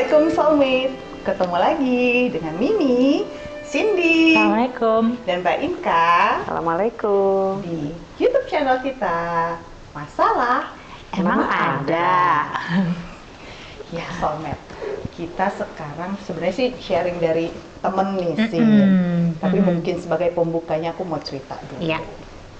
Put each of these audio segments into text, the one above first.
Assalamualaikum soulmate. Ketemu lagi dengan Mimi, Cindy, Assalamualaikum. dan Mbak Inka Assalamualaikum. di YouTube channel kita. Masalah Emang ada. ya soulmate. Kita sekarang sebenarnya sih sharing dari temen nih sih. Mm-mm. Tapi Mm-mm. mungkin sebagai pembukanya aku mau cerita dulu. Iya.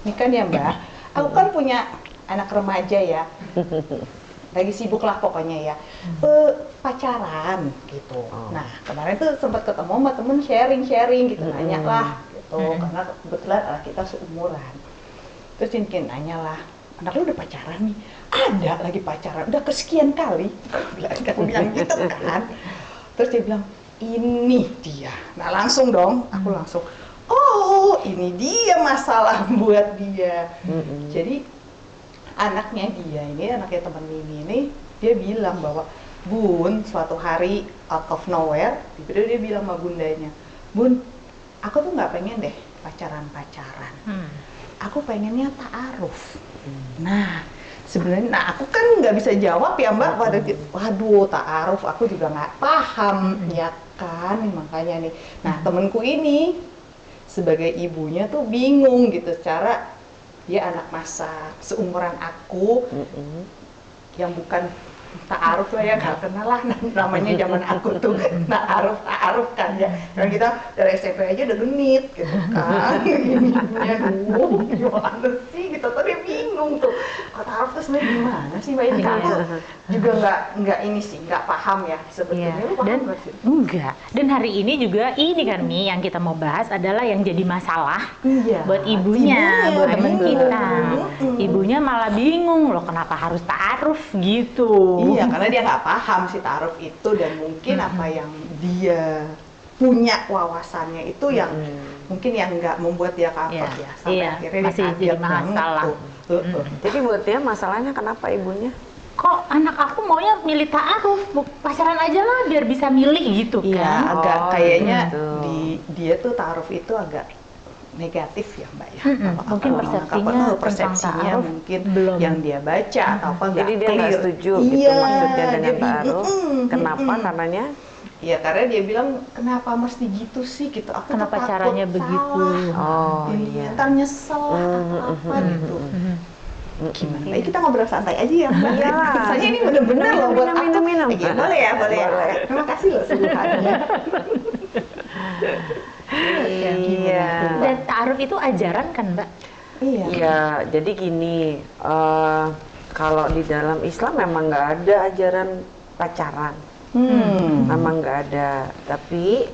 Ini kan ya Mbak, aku kan punya anak remaja ya. Lagi sibuk lah pokoknya ya. Eh, pacaran gitu. Oh. Nah, kemarin tuh sempat ketemu sama temen sharing-sharing gitu, Mm-mm. nanya lah gitu. Mm-mm. Karena kebetulan anak kita seumuran. Terus Cinkin nanya lah, anak lu udah pacaran nih? Ada lagi pacaran, udah kesekian kali. Aku bilang, gitu kan. Terus dia bilang, ini dia. Nah langsung dong, aku langsung, oh ini dia masalah buat dia. Mm-mm. Jadi anaknya dia ini, anaknya teman Mimi ini, dia bilang bahwa Bun, suatu hari out of nowhere, tiba-tiba dia bilang sama bundanya, Bun, aku tuh nggak pengen deh pacaran-pacaran. Hmm. Aku pengennya ta'aruf. Nah, sebenarnya, nah aku kan nggak bisa jawab ya Mbak pada ti- waduh ta'aruf aku juga nggak paham ya kan makanya nih. Nah temenku ini sebagai ibunya tuh bingung gitu cara dia anak masa seumuran aku Mm-mm. yang bukan ta'aruf lah ya nggak kenal lah. Namanya zaman aku tuh ta'aruf ta'aruf kan ya. Karena kita dari SMP aja udah genit gitu kan. Dulu gimana sih? Gitu. Tapi bingung tuh kok ta'aruf tuh sebenarnya gimana sih mbak ini Iya. aku juga nggak nggak ini sih nggak paham ya sebetulnya Iya. lu paham Dan enggak. Dan hari ini juga ini kan Mi yang kita mau bahas adalah yang jadi masalah iya buat ibunya, buat temen iya. kita. Ibunya malah bingung loh kenapa harus taaruf gitu. Iya, karena dia nggak paham si taruh itu dan mungkin apa yang dia punya wawasannya itu yang Mm. mungkin yang nggak membuat dia kapok Iya, ya. Sampai iya, akhirnya masih dia jadi masalah. tuh. Heeh. Jadi buat dia masalahnya kenapa ibunya? Kok anak aku maunya milih taaruf, Bu- pacaran aja lah biar bisa milih gitu Iya, kan. agak Oh, kayaknya gitu. di dia tuh taruh itu agak negatif ya mbak ya. Kalau mungkin apa- persepsinya apa- tentang persepsinya ta'aruf mungkin belum. yang dia baca atau apa Jadi dia nggak setuju iya, gitu maksudnya dengan taruh. mm-mm, Kenapa? mm-mm. Karenanya Iya, karena dia bilang kenapa mesti gitu sih gitu. Aku Kenapa takut caranya begitu? salah. Oh, Ini iya. ntar nyesel lah atau apa Mhm, gitu. Mhm. Gimana? Baik, kita ngobrol santai aja ya, Mbak. Iya. Soalnya ini bener-bener loh buat Minum, aku. minum, minum. Iya, boleh ya, boleh ya. Boleh. Terima kasih loh suruhannya. Iya. Dan taaruf itu ajaran kan, Mbak? Iya. Iya, jadi gini, eh, kalau di dalam Islam memang nggak ada ajaran pacaran, Hmm. memang nggak ada. Tapi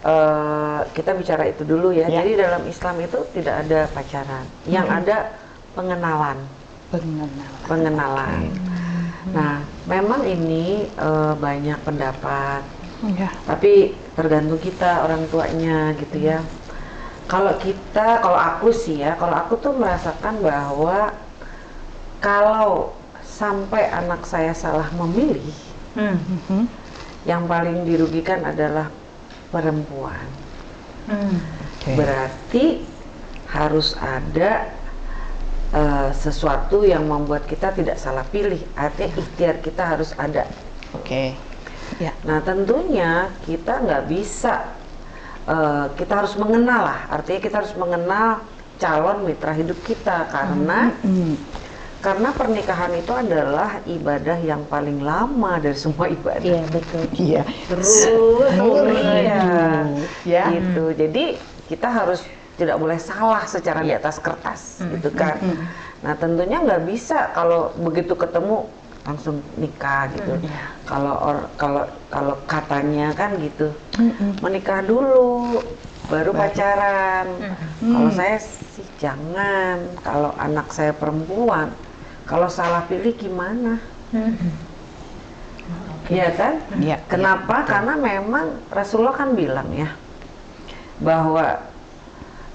eh, kita bicara itu dulu ya. Ya. Jadi dalam Islam itu tidak ada pacaran, yang ada pengenalan, Pengenalan. pengenalan. Nah, memang ini eh, banyak pendapat, Iya. tapi tergantung kita orang tuanya gitu ya. Kalau kita, kalau aku sih ya, kalau aku tuh merasakan bahwa kalau sampai anak saya salah memilih, Hmm. Mhm. yang paling dirugikan adalah perempuan. Hmm. Berarti harus ada eh, sesuatu yang membuat kita tidak salah pilih. Artinya ikhtiar kita harus ada. Oke. Ya. Nah tentunya kita nggak bisa, eh, kita harus mengenal lah. Artinya kita harus mengenal calon mitra hidup kita karena Hmm. Karena pernikahan itu adalah ibadah yang paling lama dari semua ibadah. Iya, betul. Iya. Terus, iya, Ya. gitu. Jadi kita harus tidak boleh salah secara di atas kertas, gitu kan. Mm. Nah tentunya nggak bisa kalau begitu ketemu langsung nikah gitu. Kalau or- kalau kalau katanya kan gitu, menikah dulu, baru pacaran. Hmm. Kalau saya sih jangan. Kalau anak saya perempuan, kalau salah pilih gimana? Hmm. Iya kan? Iya. Kenapa? Betul. Karena memang Rasulullah kan bilang ya bahwa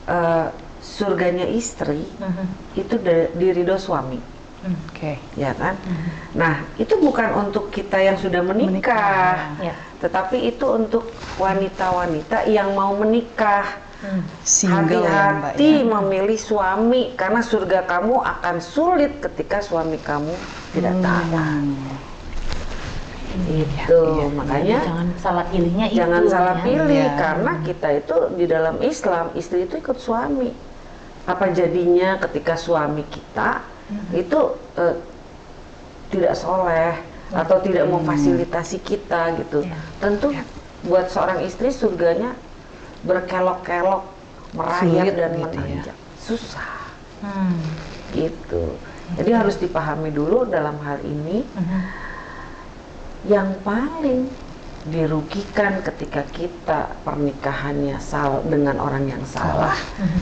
eh, surganya istri Mhm. itu da- di ridho suami, Hmm. Oke. ya kan? Nah itu bukan untuk kita yang sudah menikah, Menikah. Ya. tetapi itu untuk wanita-wanita yang mau menikah. Hmm. Ya Mbak Hati-hati ya. memilih suami karena surga kamu akan sulit ketika suami kamu tidak taat. Hmm. Itu iya. makanya jangan salah pilihnya itu. jangan salah ya. pilih Iya. karena kita itu di dalam Islam istri itu ikut suami. Apa jadinya ketika suami kita itu eh, tidak soleh atau tidak memfasilitasi kita gitu. Iya. Tentu buat seorang istri surganya berkelok-kelok, merayap Sulit dan gitu ya. menanjak. Susah Hmm. gitu. Jadi harus dipahami dulu dalam hal ini Mhm. yang paling dirugikan ketika kita pernikahannya sal dengan orang yang salah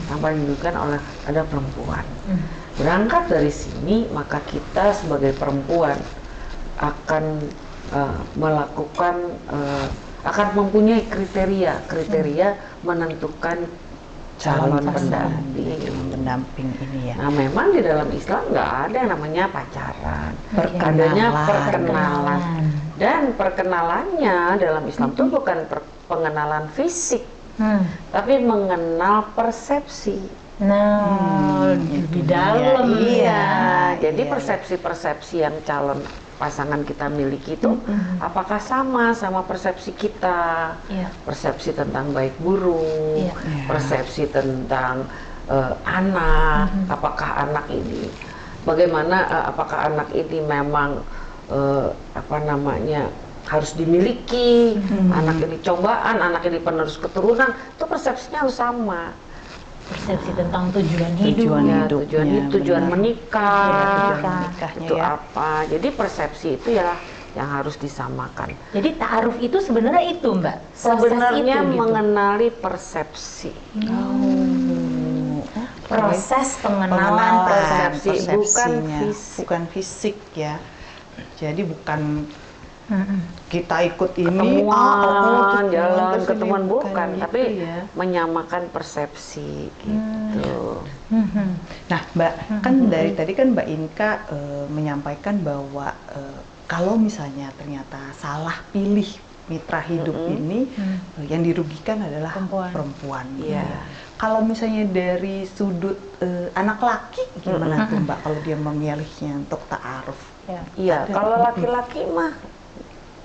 yang paling dirugikan oleh ada perempuan Mhm. berangkat dari sini maka kita sebagai perempuan akan eh, melakukan eh, akan mempunyai kriteria kriteria menentukan calon pendamping pendamping ini ya. Nah, memang di dalam Islam nggak ada yang namanya pacaran. Perkenalan. Adanya perkenalan. Dan perkenalannya dalam Islam itu bukan per- pengenalan fisik, Hmm. tapi mengenal persepsi. Nah, Hmm, di dalam Iya. ya. Jadi iya. persepsi-persepsi yang calon pasangan kita miliki itu apakah sama sama persepsi kita? Iya. Persepsi tentang baik buruk. Iya. persepsi tentang eh, anak, apakah anak ini bagaimana eh, apakah anak ini memang eh, apa namanya harus dimiliki, anak ini cobaan, anak ini penerus keturunan, itu persepsinya harus sama. Persepsi tentang tujuan hidup. Tujuan Ya, hidupnya, tujuan hidup, tujuan benar. menikah, Iya, tujuan itu ya. apa? Jadi persepsi itu ya yang harus disamakan. Jadi ta'aruf itu sebenarnya itu, Mbak. Proses Sebenarnya itu, gitu. mengenali persepsi. Oh, proses pengenalan pengenalan persepsi, bukan fisik. bukan fisik ya. Jadi bukan. Kita ikut ini Ketemuan, ah, oh, jalan, terus ini, ketemuan bukan, gitu tapi ya. menyamakan persepsi gitu. Mhm. Nah, Mbak, kan dari tadi kan Mbak Inka eh, menyampaikan bahwa eh, kalau misalnya ternyata salah pilih mitra hidup Mm-mm. ini, Hmm. yang dirugikan adalah Perempuan. perempuan. Iya. Kalau misalnya dari sudut eh, anak laki, gimana tuh Mbak kalau dia memilihnya untuk ta'aruf? Ya. Iya, kalau laki-laki mah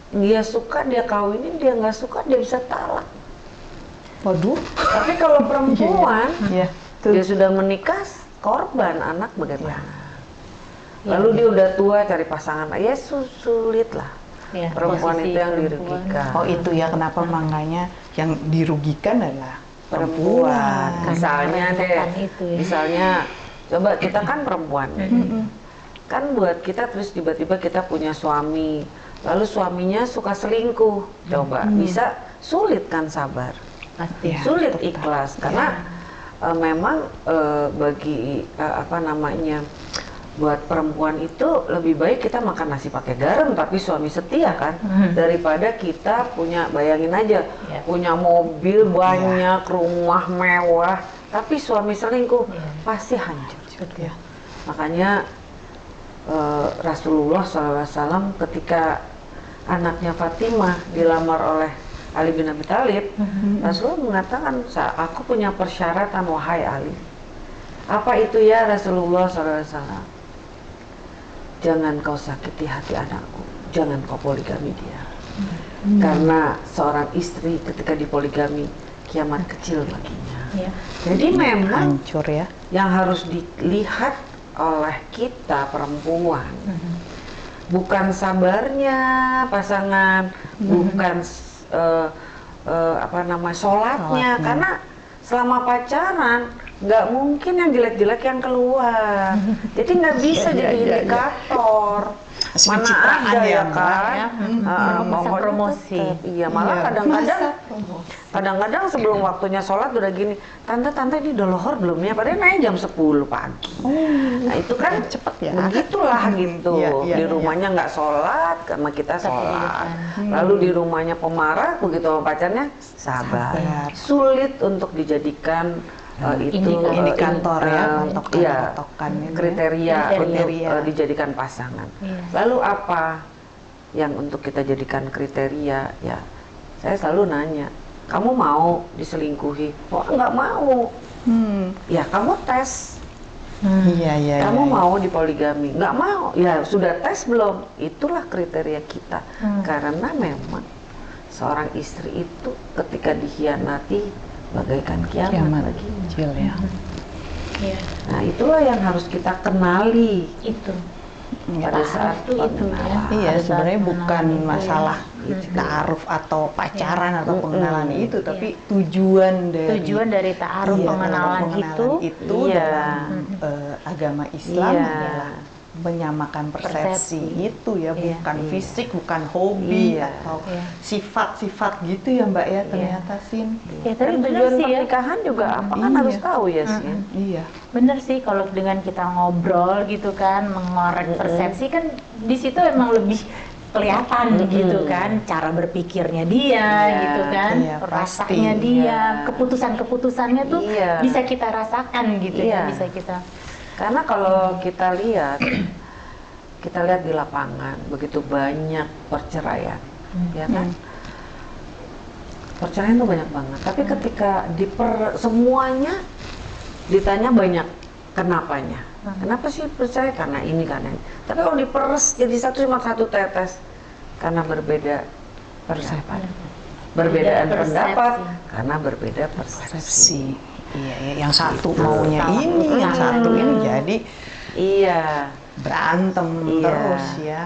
dia suka dia kawinin, dia nggak suka dia bisa talak. Waduh, Tapi kalau perempuan ya, dia tuh. sudah menikah, korban anak bagaimana? Iya. Lalu dia udah tua cari pasangan, ya su- sulit lah. Ya, Perempuan itu yang perempuan. dirugikan. Oh itu ya kenapa makanya yang dirugikan adalah perempuan. perempuan. Misalnya deh, itu ya. misalnya coba kita kan perempuan, kan buat kita terus tiba-tiba kita punya suami, lalu suaminya suka selingkuh, coba bisa sulit kan sabar, Pasti. Ya, sulit betul. ikhlas karena eh, memang eh, bagi eh, apa namanya buat perempuan itu lebih baik kita makan nasi pakai garam tapi suami setia kan Hmm. daripada kita punya bayangin aja Ya. punya mobil banyak rumah mewah tapi suami selingkuh Ya. pasti hancur Ya. makanya Rasulullah SAW ketika anaknya Fatimah dilamar oleh Ali bin Abi Thalib Rasulullah mengatakan "Sa- aku punya persyaratan wahai Ali. Apa itu ya Rasulullah SAW jangan kau sakiti hati anakku. Jangan kau poligami dia. Karena seorang istri ketika dipoligami kiamat kecil baginya. Ya. jadi memang Hancur ya. yang harus dilihat oleh kita perempuan Mhm. bukan sabarnya pasangan bukan s- eh, eh, apa nama sholatnya Sholatnya. karena selama pacaran nggak mungkin yang jelek-jelek yang keluar jadi nggak bisa Iya, jadi iya, iya. indikator pencitraan ada ya, ya Mbak, kan ya. Ah, Masa pokoknya promosi. tetep. iya malah Iya. kadang-kadang kadang-kadang sebelum waktunya sholat udah gini tante tante ini udah lohor belum ya padahal naik jam 10 pagi nah itu kan cepet ya. begitulah gitu Iya, iya, di iya. rumahnya nggak sholat sama kita sholat kehidupan. lalu di rumahnya pemarah begitu sama pacarnya sabar. Sabar. sulit untuk dijadikan uh, itu Indikator. uh, Indikator ya, uh, patokan- iya, patokan ini ya. kriteria, untuk Kriteria. uh, dijadikan pasangan Iya. lalu apa yang untuk kita jadikan kriteria ya saya selalu nanya kamu mau diselingkuhi oh nggak mau Hmm. ya kamu tes Iya, iya. Kamu iya. mau di poligami? Nggak mau. Ya sudah tes belum? Itulah kriteria kita. Hmm. Karena memang seorang istri itu ketika dikhianati bagaikan kiamat, Kiamat baginya. kecil ya. Iya, Nah itulah yang harus kita kenali itu. pada saat itu itu ya. Iya, sebenarnya bukan itu ya. masalah Gitu. ta'aruf atau pacaran atau Mm-mm. pengenalan Iya. itu, tapi tujuan dari Tujuan dari ta'aruf Iya, pengenalan, pengenalan itu itu Iya. dalam eh, agama Islam Iya. adalah menyamakan persepsi, Persepsi. itu ya, Iya. bukan Iya. fisik, bukan hobi Iya. atau Iya. sifat-sifat gitu ya Mbak ya ternyata Sin. Ya, tapi Dan benar tujuan sih ya. pernikahan juga apa kan Iya. harus tahu ya sih. Iya. Bener sih kalau dengan kita ngobrol gitu kan, mengorek Mm-mm. persepsi kan di situ emang lebih kelihatan Mm-mm. gitu kan, cara berpikirnya dia Iya, gitu kan, iya, pasti. rasanya dia, Iya. keputusan-keputusannya tuh Iya. bisa kita rasakan gitu Iya. ya, bisa kita. Karena kalau kita lihat, kita lihat di lapangan begitu banyak perceraian, ya kan? Perceraian tuh banyak banget. Tapi ketika diper semuanya ditanya banyak kenapanya. Hmm. Kenapa sih percaya? Karena ini karena ini. Tapi kalau diperes jadi satu cuma satu tetes karena berbeda pendapat. Berbedaan Beda persepsi. pendapat karena berbeda persepsi. Persepsi. Iya, iya, yang satu Gitu. maunya ini, yang Hmm. satu ini jadi Iya. berantem Iya. terus ya.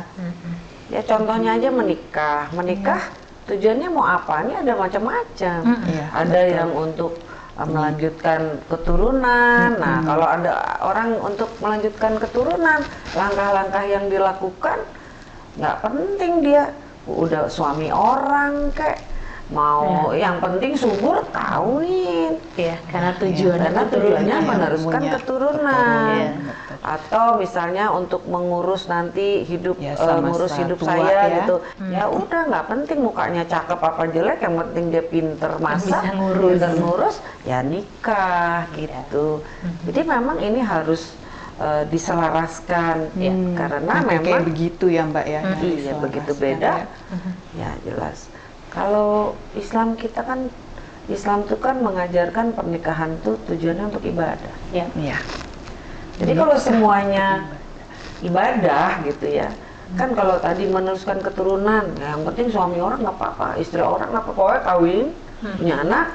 Ya contohnya aja menikah. Menikah tujuannya mau apa? Ini ada macam-macam. Mm. Iya, ada betul. yang untuk uh, melanjutkan keturunan. Nah, Mm-mm. kalau ada orang untuk melanjutkan keturunan, langkah-langkah yang dilakukan nggak penting dia udah suami orang kayak mau yang penting subur kawin. Iya, karena tujuannya Karena keturunan. tujuannya meneruskan keturunan. Betul. Atau misalnya untuk mengurus nanti hidup Ya, sama ngurus hidup tua saya ya. gitu. Hmm. Ya udah nggak penting mukanya cakep apa jelek, yang penting dia pinter masak, Bisa ngurus. pinter ngurus, ya nikah gitu. Hmm. Jadi memang ini harus eh, diselaraskan. Hmm, karena memang kayak begitu ya Mbak ya. Hmm. Iya, begitu ya. beda. Mhm. ya jelas. Kalau Islam kita kan Islam itu kan mengajarkan pernikahan tuh tujuannya untuk ibadah. Ya. Iya. Jadi kalau semuanya ibadah gitu ya, kan kalau tadi meneruskan keturunan, ya yang penting suami orang nggak apa-apa, istri orang nggak apa-apa, pokoknya kawin, Hmm. punya anak,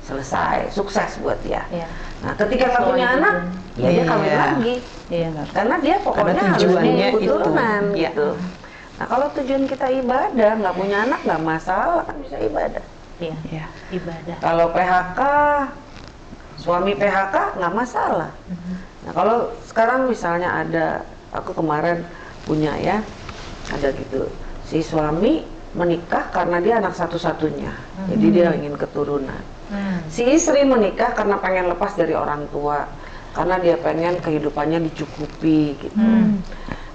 selesai, sukses buat dia. Iya. Nah ketika nggak punya tujuan. anak, ya dia kawin Iya. lagi, Iya. karena dia pokoknya harus tujuannya punya itu. keturunan Iya. Nah kalau tujuan kita ibadah, nggak punya anak nggak masalah kan bisa ibadah. Iya. Iya. Ibadah. Kalau PHK, suami PHK nggak masalah. Mhm. Nah kalau sekarang misalnya ada, aku kemarin punya ya, ada gitu, si suami menikah karena dia anak satu-satunya, jadi dia ingin keturunan. Hmm. Si istri menikah karena pengen lepas dari orang tua, karena dia pengen kehidupannya dicukupi gitu. Hmm.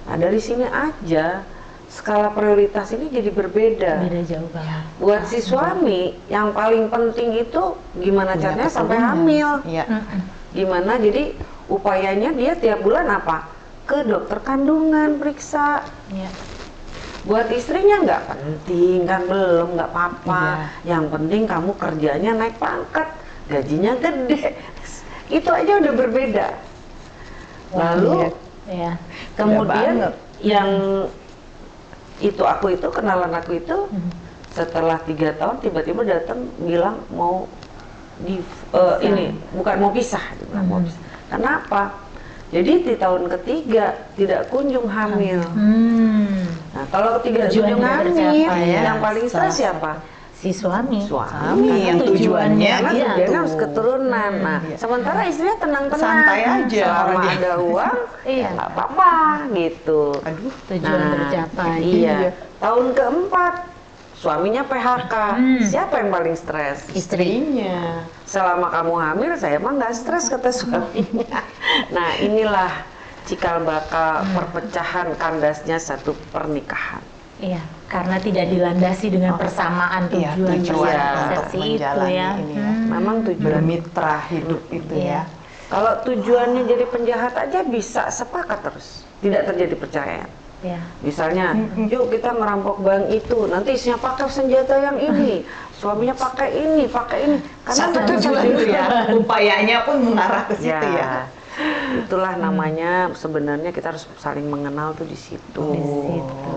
Nah dari sini aja skala prioritas ini jadi berbeda. Beda jauh banget. Buat si suami yang paling penting itu gimana Punya caranya sampai hamil. Iya. Mm-mm. Gimana jadi upayanya dia tiap bulan apa? Ke dokter kandungan periksa. Iya. Buat istrinya nggak penting kan belum nggak apa-apa. Iya. Yang penting kamu kerjanya naik pangkat, gajinya gede. Itu aja udah berbeda. Lalu Iya. kemudian yang itu aku itu kenalan aku itu setelah tiga tahun tiba-tiba datang bilang mau di eh, ini bukan mau pisah, bilang mau pisah. Kenapa? Jadi di tahun ketiga tidak kunjung hamil. Hmm. Nah kalau ketiga kunjung hamil, ya. yang paling stres siapa? Si suami. Suami Suami yang tujuannya Karena gitu. tujuannya harus keturunan. Nah, Iya. sementara istrinya tenang-tenang. Santai aja Selama dia. ada uang, Iya. ya nggak apa-apa gitu. Aduh. Tujuan Nah, tercapai. Iya. Iya. Tahun keempat, suaminya PHK. Hmm. Siapa yang paling stres? Istrinya. Selama kamu hamil, saya emang nggak stres kata suaminya. nah, inilah cikal bakal perpecahan kandasnya satu pernikahan. Iya, karena tidak dilandasi dengan persamaan Iya, tujuan tujuan Iya. untuk persepsi itu ya. ini ya. Hmm. Memang tujuan. Bermitra hidup itu Iya. ya. Kalau tujuannya jadi penjahat aja bisa sepakat terus, tidak terjadi perceraian. Iya. Misalnya, yuk kita ngerampok bank itu, nanti isinya pakai senjata yang ini, suaminya pakai ini, pakai ini. Satu memang tujuan itu ya. Upayanya pun mengarah ke situ ya. itulah namanya sebenarnya kita harus saling mengenal tuh di situ. Di situ.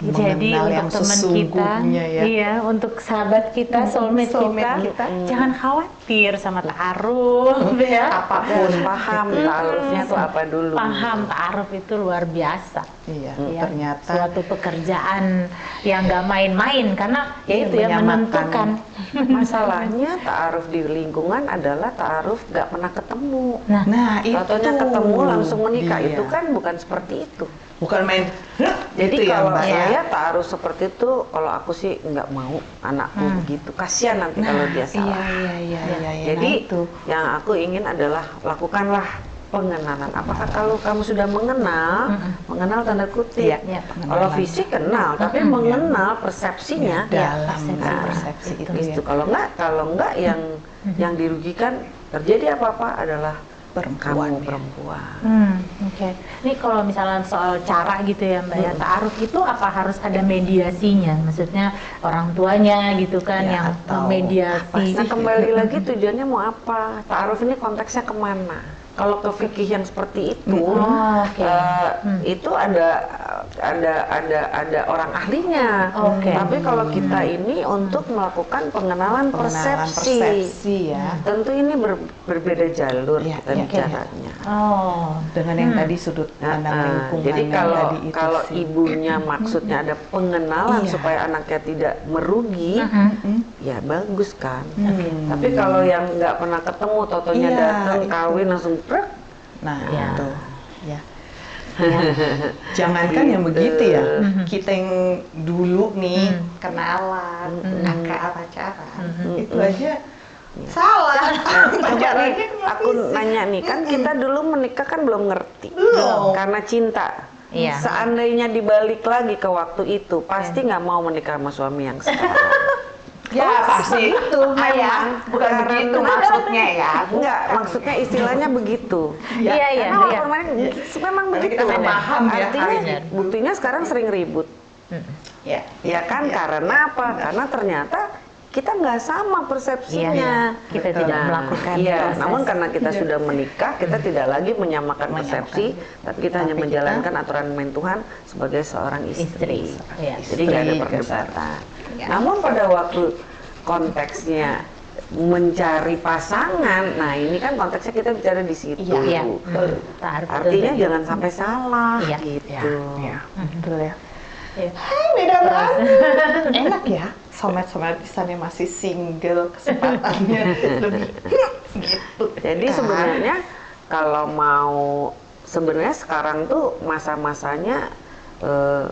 Jadi yang untuk teman kita, ya. iya untuk sahabat kita, soulmate, soulmate kita, kita. jangan khawatir sama ta'aruf ya. Apa pun paham taarufnya tuh apa dulu. Paham ta'aruf itu luar biasa. Iya, Ya, ternyata suatu pekerjaan yang nggak main-main karena ya Iya, itu ya menyamakan. menentukan. Masalahnya taaruf di lingkungan adalah taaruf nggak pernah ketemu. Nah, Nah, itu ketemu langsung menikah dia. itu kan bukan seperti itu. Bukan main Jadi ya, kalau ya. saya taruh seperti itu, kalau aku sih nggak mau anakku Hmm. begitu. Kasihan nanti kalau dia salah. Iya, iya, iya, iya, iya. Jadi Nah, itu. yang aku ingin adalah lakukanlah pengenalan. Apakah kalau kamu sudah mengenal, Mm-mm. mengenal tanda kutip. Iya, iya. Kalau fisik kenal, tapi Mm-mm. mengenal persepsinya. Ya, dalam persepsi. nah, Nah, persepsi itu, Itu ya. kalau enggak, kalau enggak yang yang dirugikan terjadi apa-apa adalah Perempuan, kamu ya. perempuan. Hmm, oke. Ini kalau misalnya soal cara gitu ya Mbak ya, ta'aruf itu apa harus ada mediasinya? Maksudnya orang tuanya gitu kan Ya, yang atau memediasi. Nah kembali lagi tujuannya mau apa? Ta'aruf ini konteksnya ke mana? Kalau ke fikih yang seperti itu, Oh, oke. eh, Hmm. itu ada ada ada ada orang ahlinya. Oke. Tapi kalau kita ini untuk melakukan pengenalan, pengenalan persepsi, persepsi ya. tentu ini ber- berbeda jalur Iya, kita iya. bicaranya. Oh, Dengan yang Hmm. tadi sudut Nah, pandang eh, lingkungan jadi kalau tadi itu kalau sih. ibunya maksudnya ada pengenalan Iya. supaya anaknya tidak merugi, Mhm. Mm, ya bagus kan. hmm. Tapi kalau yang nggak pernah ketemu, totonya Iya, datang kawin langsung prek. Nah, Ya. itu. Ya. Jangankan yang Gitu. begitu ya, Mhm. kita yang dulu nih Hmm. kenalan, kakak pacaran, Mhm. itu aja salah. Coba nih, aku nanya nih, kan kita dulu menikah kan belum ngerti, Belum. karena cinta. Iya. Seandainya dibalik lagi ke waktu itu, pasti nggak mau menikah sama suami yang sekarang. Ya pasti itu Ayah, bukan Karena- begitu maksudnya ya. Enggak, maksudnya istilahnya begitu. Iya, iya, Karena iya. orang lain memang Karena begitu. kita paham ya, Artinya, harusnya. buktinya sekarang sering ribut. Ya, Ya kan, karena apa? Karena ternyata kita nggak sama persepsinya. Iya, iya. Kita tidak melakukan Iya, proses. namun karena kita Iya. sudah menikah, kita tidak lagi menyamakan Menyamakan. persepsi, tapi kita hanya Tapi kita- menjalankan aturan main Tuhan sebagai seorang istri. Istri, iya. Jadi nggak ada perdebatan. Ya. Namun pada waktu konteksnya mencari pasangan, nah ini kan konteksnya kita bicara di situ. Iya, Iya. Hmm. Itu Artinya tadi. jangan sampai salah Iya. gitu. ya, betul ya. Iya. Hai, beda banget. Enak ya, somet-somet yang masih single, kesempatannya lebih gitu. Jadi kan? sebenarnya kalau mau sebenarnya sekarang tuh masa-masanya eh,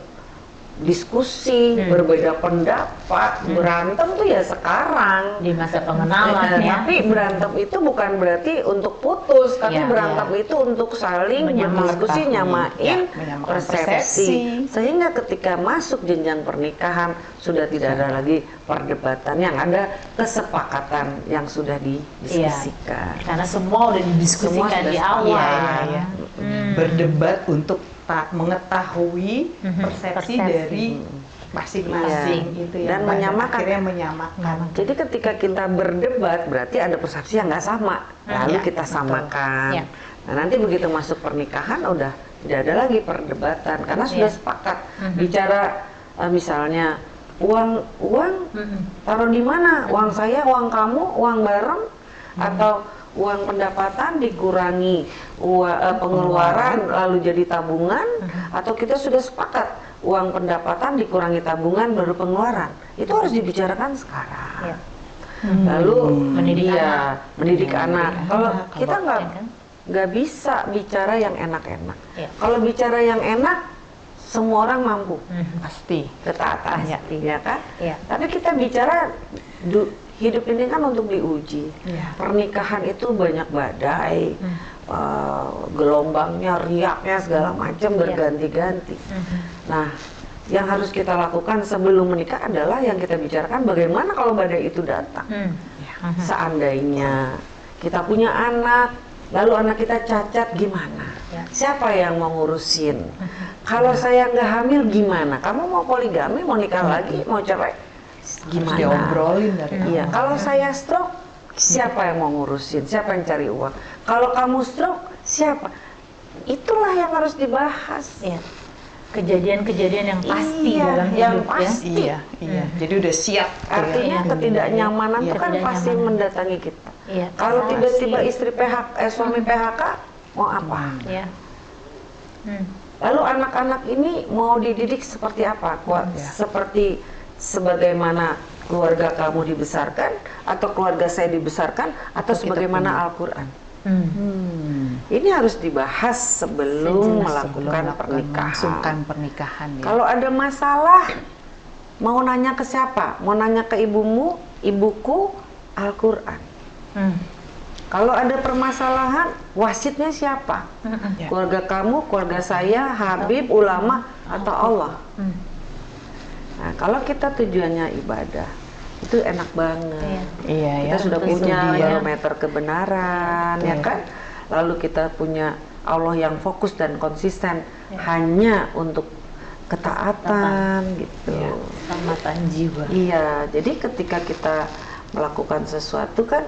diskusi, Hmm. berbeda pendapat, berantem tuh ya sekarang. di masa pengenalan Eh, ya. Tapi berantem itu bukan berarti untuk putus, tapi Iya, berantem itu untuk saling berdiskusi, nyamain Ya, persepsi. persepsi. Sehingga ketika masuk jenjang pernikahan sudah tidak ada lagi perdebatan, yang ada kesepakatan yang sudah didiskusikan. Karena semua udah didiskusikan Semua sudah di awal. Iya, iya. Hmm. berdebat untuk mengetahui Mhm, persepsi, persepsi. dari masing-masing Iya. itu ya Dan menyamakan. akhirnya menyamakan Jadi ketika kita berdebat berarti ada persepsi yang nggak sama, lalu Ya, kita samakan. Ya. Nah nanti begitu masuk pernikahan udah tidak ada lagi perdebatan karena Ya. sudah sepakat Mhm. bicara eh, misalnya uang uang Mm-mm. taruh di mana? Uang saya, uang kamu, uang bareng Hmm. atau uang pendapatan dikurangi ua- eh, pengeluaran lalu jadi tabungan Hmm. atau kita sudah sepakat uang pendapatan dikurangi tabungan baru pengeluaran itu harus dibicarakan sekarang Ya. lalu Mendidik iya, anak. mendidik anak kalau anak. kita Kalau- nggak Ya kan? nggak bisa bicara yang enak-enak Ya. kalau bicara yang enak semua orang mampu Mhm. pasti ketaatan Ya. ya kan Iya. tapi kita bicara du- hidup ini kan untuk diuji. Iya. Pernikahan itu banyak badai, Hmm. eh, gelombangnya, riaknya segala macam Iya. berganti-ganti. Mhm. Nah, yang harus kita lakukan sebelum menikah adalah yang kita bicarakan bagaimana kalau badai itu datang. Hmm. Mhm. Seandainya kita punya anak, lalu anak kita cacat gimana? Ya. Siapa yang mau ngurusin? Kalau saya nggak hamil gimana? Kamu mau poligami, mau nikah lagi, mau cerai? Harus Gimana? diobrolin dari Iya, awal. kalau saya stroke, siapa yang mau ngurusin? Siapa yang cari uang? Kalau kamu stroke, siapa? Itulah yang harus dibahas. Iya. Kejadian-kejadian yang pasti Iya, dalam yang hidup pasti. Iya, iya. Jadi udah siap. ya. Artinya Iya. ketidaknyamanan Iya. itu kan pasti mendatangi kita. ya. Iya. Kalau tiba-tiba istri PHK, eh, suami PHK, mau apa? Iya. Hmm. Lalu anak-anak ini mau dididik seperti apa? Kuat Ya. seperti sebagaimana keluarga kamu dibesarkan atau keluarga saya dibesarkan atau kita sebagaimana. Al-Qur'an. Hmm. Hmm. Ini harus dibahas sebelum Sejelas melakukan Sebelum pernikahan. pernikahan ya. Kalau ada masalah mau nanya ke siapa? Mau nanya ke ibumu, ibuku, Al-Qur'an. Hmm. Kalau ada permasalahan, wasitnya siapa? Hmm. Ya. Keluarga kamu, keluarga saya, Habib, ulama, atau Allah? Hmm. Nah, kalau kita tujuannya ibadah, itu enak banget. Iya. Iya Kita ya. sudah punya dia. barometer kebenaran, ya Iya. kan? Lalu kita punya Allah yang fokus dan konsisten Iya. hanya untuk ketaatan gitu. Iya. Keselamatan jiwa. Iya, jadi ketika kita melakukan sesuatu kan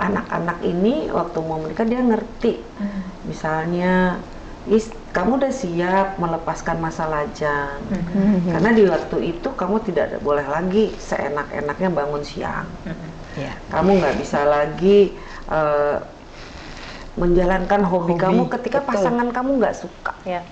anak-anak ini waktu mau menikah dia ngerti. Hmm. Misalnya, is kamu udah siap melepaskan masa lajang. Hmm. Karena di waktu itu kamu tidak ada- boleh lagi seenak-enaknya bangun siang. Hmm. Iya. Kamu nggak bisa lagi eh, menjalankan hobi, Hobi, kamu ketika betul. pasangan kamu nggak suka. Ya.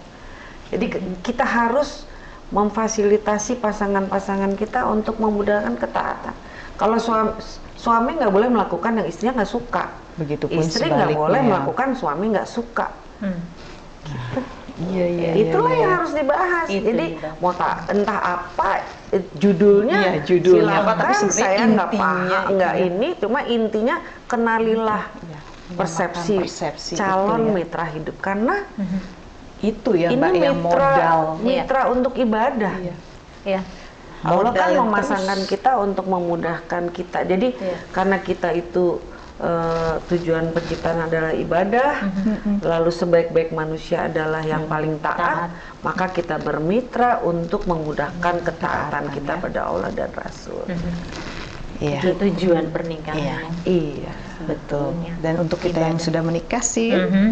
Jadi ke- kita harus memfasilitasi pasangan-pasangan kita untuk memudahkan ketaatan. Kalau suami suami nggak boleh melakukan yang istrinya nggak suka, Begitupun istri nggak boleh melakukan suami nggak suka. Hmm. Iya iya. Itulah iya, yang iya. harus dibahas. Itu Jadi dibahas. mau tak entah apa eh, judulnya, Iya, judulnya apa, silakan, tapi saya nggak intinya paham, itu nggak ya. ini, cuma intinya kenalilah Iya, persepsi, persepsi calon itu ya. mitra hidup karena Hmm. Itu ya ini Mbak yang mitra modal. mitra untuk ibadah. Iya. Ya. Allah kan memasangkan terus. kita untuk memudahkan kita. Jadi Iya. karena kita itu eh, tujuan penciptaan adalah ibadah, Mm-mm. lalu sebaik-baik manusia adalah yang paling taat, Taat. maka kita bermitra untuk memudahkan ketaatan kita ya. pada Allah dan Rasul. Hmm. Iya. Itu tujuan pernikahan. Iya. Iya. Betul. Sebetulnya. Dan untuk kita yang sudah menikah sih Mhm.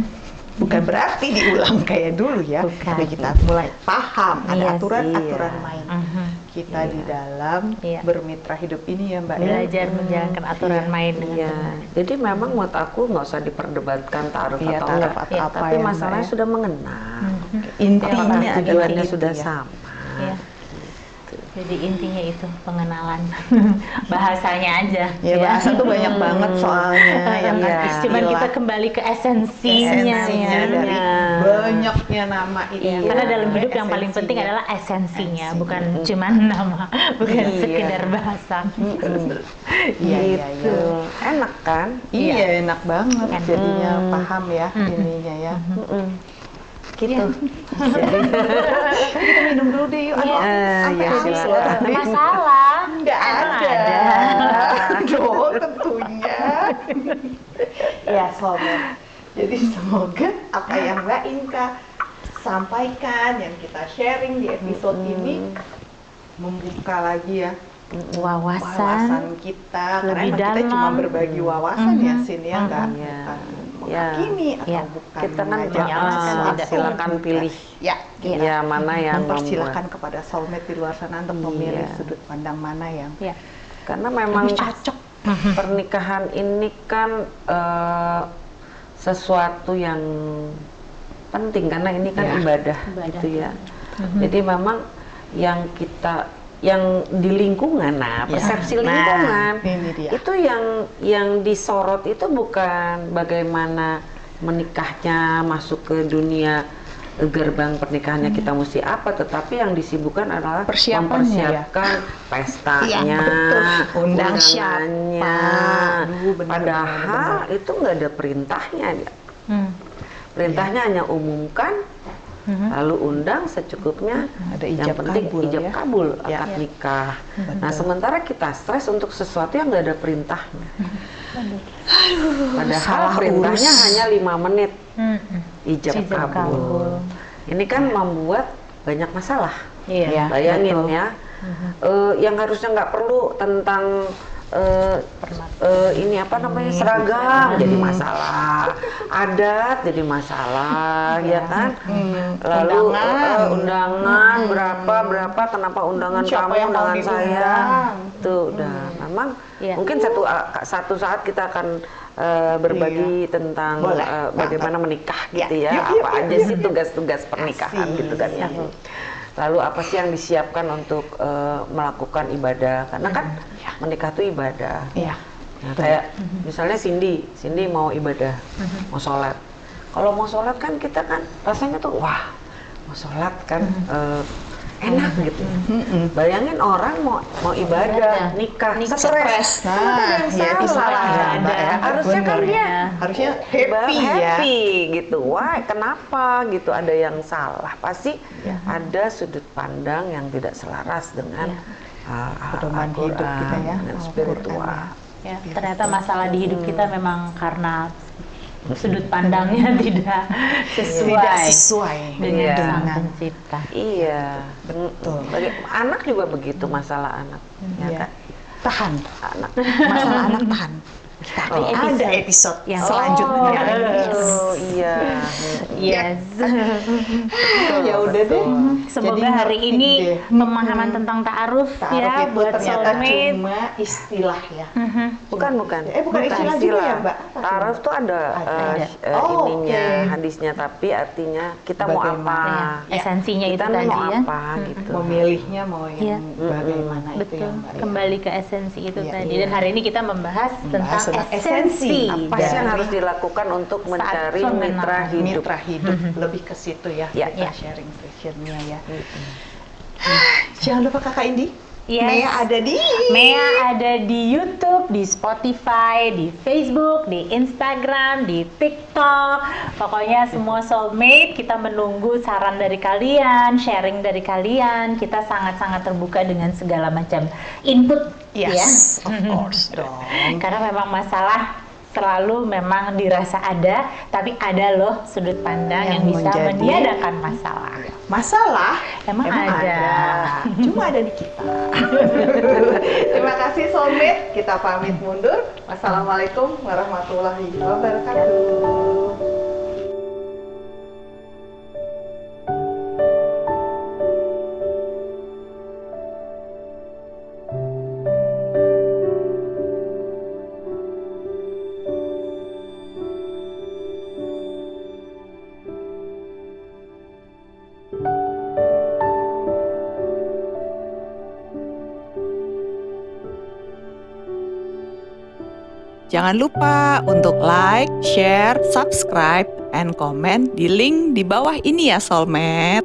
bukan berarti diulang kayak dulu ya. Bukan. Tapi kita mulai paham ada Iya aturan-aturan iya. main Mhm. Kita di dalam Iya. bermitra hidup ini ya Mbak ya. Belajar menjalankan aturan Iya. main dengan Iya. Jadi memang menurut aku nggak usah diperdebatkan taruh Iya, atau taruh enggak. Iya, apa Tapi ya, masalahnya ya. sudah mengenal. Mhm. Intinya tujuannya sudah ya. sama. Iya. Jadi intinya itu pengenalan bahasanya aja. Ya bahasa tuh banyak banget soalnya ya kan Iya. istilah. Cuman kita kembali ke esensinya, esensinya ya. dari Iya. banyaknya nama itu. Iya, karena dalam hidup yang paling Esensinya. penting adalah esensinya, Esensi. bukan cuman nama, bukan Iya. sekedar bahasa. Iya iya Gitu. iya. Enak kan? Iya enak banget Enak. jadinya Hmm. paham ya ininya ya. Gitu. kita minum dulu deh yuk. Iya. Ya, silakan. masalah. Nggak Emang ada. Aduh, tentunya. ya, sobat. Jadi semoga apa yang Mbak Inka sampaikan, yang kita sharing di episode ini membuka lagi ya wawasan Wawasan. kita karena emang kita cuma dalam. berbagi wawasan ya Mhm. Sin ya nggak Iya. bukan Iya. menghakimi atau Iya. bukan Kita kan uh, menyalahkan, tidak. silakan pilih ya Iya. ya mana yang mempersilahkan membuat. kepada soulmate di luar sana untuk memilih Iya. sudut pandang mana yang Ya. Karena memang lebih cocok pernikahan ini kan eh, sesuatu yang penting karena ini kan Ya. ibadah, Ibadah. gitu ya. Mhm. Jadi memang yang kita yang di lingkungan, nah Ya. persepsi Nah, lingkungan dia. itu yang yang disorot itu bukan bagaimana menikahnya masuk ke dunia gerbang pernikahannya kita mesti apa, tetapi yang disibukkan adalah Persiapannya mempersiapkan pestanya, Iya, betul. Undang siapa. Aduh, Padahal benar, itu nggak ada perintahnya, ya. Hmm. perintahnya hanya umumkan, Mhm. lalu undang secukupnya. Ada yang ijab penting kabul ijab ya. kabul Ya. akad Ya. nikah. Nah Betul. sementara kita stres untuk sesuatu yang nggak ada perintahnya. Padahal salah perintahnya urus. hanya lima menit ijab, Ijab kabul. kabul. Ini kan membuat banyak masalah. Ya, Bayangin betul. ya, eh, yang harusnya nggak perlu tentang eh, eh, ini apa namanya seragam jadi masalah, adat jadi masalah, ya kan? Hmm, Lalu undangan. eh, undangan berapa berapa kenapa undangan Siapa kamu undangan saya? Tuh udah. Memang Iya. mungkin satu satu saat kita akan eh, berbagi tentang Iya. Boleh, eh, bagaimana menikah Ya, gitu ya. Yuk, yuk, apa yuk, aja yuk, sih tugas-tugas pernikahan Asik. gitu kan ya lalu apa sih yang disiapkan untuk eh, melakukan ibadah? Karena kan menikah tuh ibadah. Iya. Nah, kayak misalnya Cindy, Cindy mau ibadah, mau sholat. Kalau mau sholat kan kita kan rasanya tuh wah mau sholat kan eh, enak gitu. Mm-mm. Bayangin orang mau mau ibadah, nikah, Nikah. stres. Nah, Kan ada yang ya itu salah ya, Mbak ya. Harusnya kan dia harusnya happy ya. happy gitu. Wah, kenapa gitu ada yang salah? Pasti Ya. ada sudut pandang yang tidak selaras dengan uh, Pedoman hidup kita ya, dengan spiritual. Ya, ternyata masalah di hidup kita memang karena sudut pandangnya tidak sesuai, Tidak sesuai dengan Iya. sang pencipta. Iya, Betul. Bagi- anak juga begitu masalah anak, ya Iya. kan? Tahan. Anak. Masalah anak tahan. Kita Oh. ada episode yang selanjutnya. Oh, iya. Yes. ya udah deh. Semoga Jadi hari ini deh. pemahaman tentang ta'aruf Ta'aruf ya itu buat ternyata soulmate. cuma istilah ya. Mhm. Bukan, bukan. Eh, bukan istilah juga ya, Mbak? Apa tuh? Ada, Ada. eh, eh, Oh, ininya, oke. hadisnya, tapi artinya kita mau Bagaimana? apa? Ya, esensinya kita itu tadi mau ya. apa gitu. Memilihnya mau Iya. yang bagaimana itu Betul, ya Mbak. ya. kembali ke esensi itu Iya, tadi. iya. Dan hari ini kita membahas, tentang esensi. Apa sih yang harus dilakukan untuk mencari mitra hidup? Mitra hidup lebih ke situ ya. Ya. Kita Ya. sharing sessionnya ya. Jangan lupa Kakak Indi. Yes. Mea ada di Mea ada di YouTube, di Spotify, di Facebook, di Instagram, di TikTok. Pokoknya semua soulmate kita menunggu saran dari kalian, sharing dari kalian. Kita sangat-sangat terbuka dengan segala macam input Yes, ya. of course dong. Karena memang masalah selalu memang dirasa ada, tapi ada loh sudut pandang yang, Yang bisa menjadi- meniadakan masalah. Masalah Emang ada. Cuma ada di kita. Terima kasih soulmate. Kita pamit mundur. Wassalamualaikum warahmatullahi wabarakatuh. Jangan lupa untuk like, share, subscribe, and comment di link di bawah ini ya Soulmate.